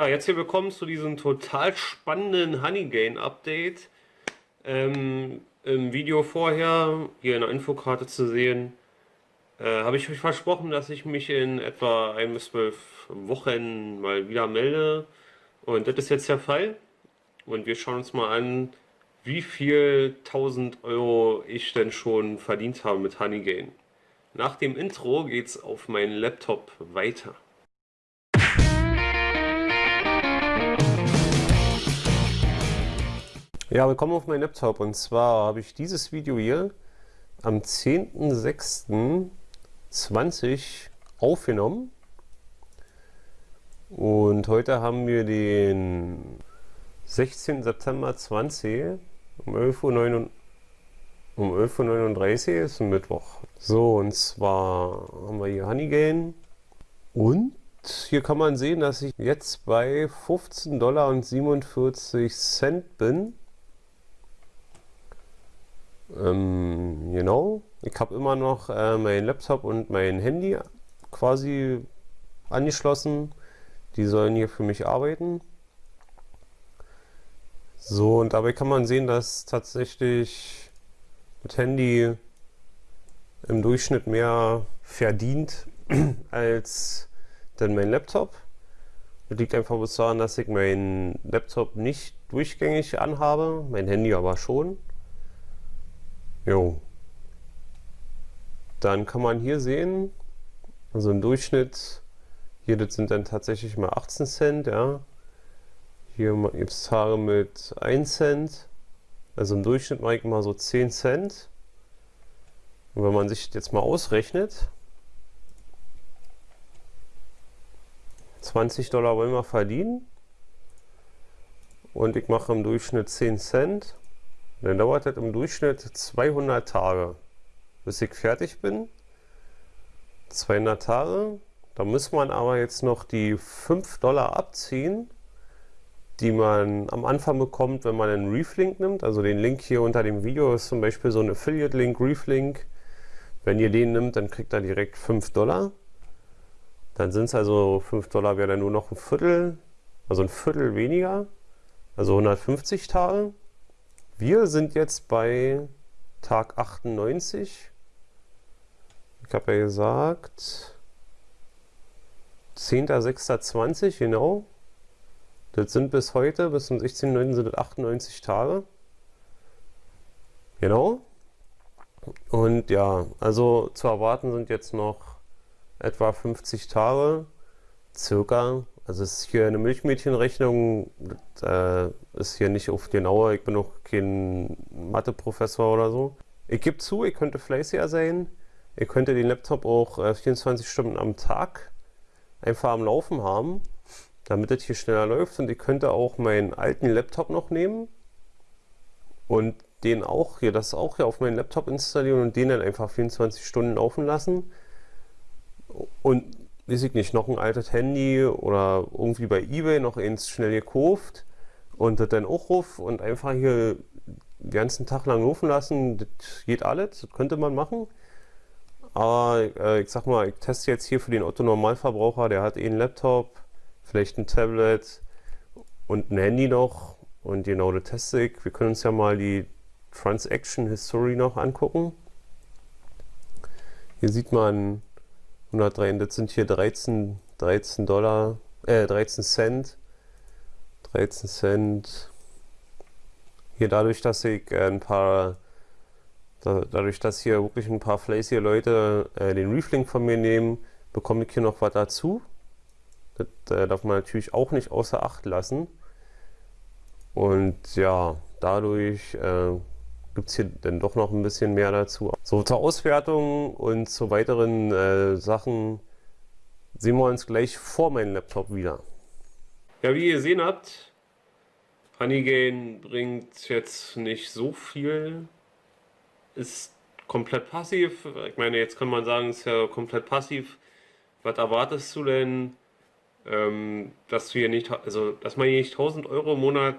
Ja, jetzt hier willkommen zu diesem total spannenden Honeygain Update. Ähm, Im Video vorher, hier in der Infokarte zu sehen, äh, habe ich euch versprochen, dass ich mich in etwa ein bis zwölf Wochen mal wieder melde. Und das ist jetzt der Fall. Und wir schauen uns mal an, wie viel 1000 Euro ich denn schon verdient habe mit Honeygain. Nach dem Intro geht's auf meinen Laptop weiter. Ja, willkommen auf meinem Laptop und zwar habe ich dieses Video hier am 10.06.20 aufgenommen und heute haben wir den 16. September 20 um 11.39 Uhr um 11.39 Uhr ist ein Mittwoch. So, und zwar haben wir hier Honeygain und hier kann man sehen, dass ich jetzt bei 15 Dollar und 47 Cent bin. Ähm, genau. Ich habe immer noch äh, mein Laptop und mein Handy quasi angeschlossen. Die sollen hier für mich arbeiten. So, und dabei kann man sehen, dass tatsächlich mit Handy im Durchschnitt mehr verdient als denn mein Laptop. Das liegt einfach daran, dass ich meinen Laptop nicht durchgängig anhabe, mein Handy aber schon. Jo. Dann kann man hier sehen, also im Durchschnitt, hier das sind dann tatsächlich mal 18 Cent, ja. Hier gibt es Tage mit 1 Cent, also im Durchschnitt mache ich mal so 10 Cent. Und wenn man sich jetzt mal ausrechnet, 20 Dollar wollen wir verdienen und ich mache im Durchschnitt 10 Cent dann dauert das im Durchschnitt 200 Tage, bis ich fertig bin. 200 Tage. Da muss man aber jetzt noch die 5 Dollar abziehen, die man am Anfang bekommt, wenn man einen Reflink nimmt. Also den Link hier unter dem Video ist zum Beispiel so ein Affiliate-Link, Reflink. Wenn ihr den nimmt, dann kriegt er direkt 5 Dollar. Dann sind es also 5 Dollar, wäre dann nur noch ein Viertel, also ein Viertel weniger, also 150 Tage. Wir sind jetzt bei Tag 98. Ich habe ja gesagt, 10.06.20, genau. Das sind bis heute, bis zum 16.09. sind das 98 Tage. Genau. Und ja, also zu erwarten sind jetzt noch etwa 50 Tage, circa. Also es ist hier eine Milchmädchenrechnung, das, äh, ist hier nicht auf genauer, ich bin auch kein Mathe-Professor oder so. Ich gebe zu, ich könnte fleißiger sein, ihr könnte den Laptop auch äh, 24 Stunden am Tag einfach am Laufen haben, damit es hier schneller läuft. Und ich könnte auch meinen alten Laptop noch nehmen und den auch hier, das auch hier auf meinen Laptop installieren und den dann einfach 24 Stunden laufen lassen. Und weiß ich nicht, noch ein altes Handy oder irgendwie bei Ebay noch eins schnell gekauft und das dann auch ruf und einfach hier den ganzen Tag lang laufen lassen, das geht alles, das könnte man machen. Aber äh, ich sag mal, ich teste jetzt hier für den Otto-Normalverbraucher, der hat eh einen Laptop, vielleicht ein Tablet und ein Handy noch und genau das teste ich. Wir können uns ja mal die Transaction History noch angucken. Hier sieht man 103, das sind hier 13, 13 Dollar, äh, 13 Cent. 13 Cent. Hier dadurch, dass ich äh, ein paar, da, dadurch, dass hier wirklich ein paar fleißige Leute äh, den Reflink von mir nehmen, bekomme ich hier noch was dazu. Das äh, darf man natürlich auch nicht außer Acht lassen. Und ja, dadurch äh, gibt es hier dann doch noch ein bisschen mehr dazu. So, zur Auswertung und zu weiteren äh, Sachen sehen wir uns gleich vor meinem Laptop wieder. Ja, wie ihr gesehen habt, Honeygain bringt jetzt nicht so viel, ist komplett passiv. Ich meine, jetzt kann man sagen, ist ja komplett passiv. Was erwartest du denn, ähm, dass du hier nicht, also dass man hier nicht 1000 Euro im Monat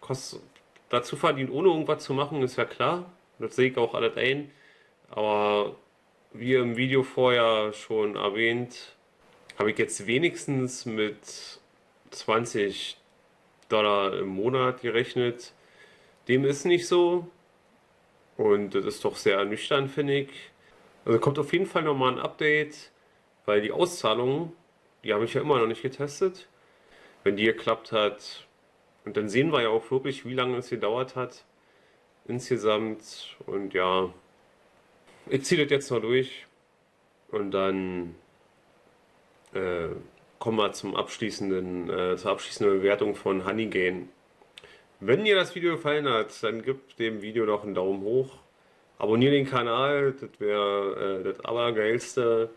kostet, dazu verdient, ohne irgendwas zu machen, ist ja klar. Das sehe ich auch alles ein. Aber wie im Video vorher schon erwähnt, habe ich jetzt wenigstens mit 20 Dollar im Monat gerechnet. Dem ist nicht so. Und das ist doch sehr ernüchternd, finde ich. Also kommt auf jeden Fall nochmal ein Update, weil die Auszahlung, die habe ich ja immer noch nicht getestet. Wenn die geklappt hat, und dann sehen wir ja auch wirklich, wie lange es gedauert hat insgesamt. Und ja, ich ziehe das jetzt noch durch und dann äh, kommen wir zum abschließenden, äh, zur abschließenden Bewertung von Honeygain. Wenn dir das Video gefallen hat, dann gib dem Video doch einen Daumen hoch. Abonniere den Kanal, das wäre äh, das allergeilste.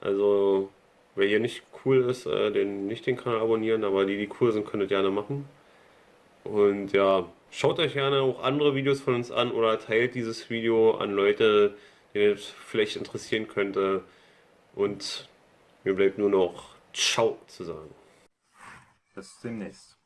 Also, wer hier nicht cool ist, äh, den nicht den Kanal abonnieren, aber die, die cool sind, könnt ihr gerne machen. Und ja, schaut euch gerne auch andere Videos von uns an oder teilt dieses Video an Leute, die es vielleicht interessieren könnte. Und mir bleibt nur noch Ciao zu sagen. Bis demnächst.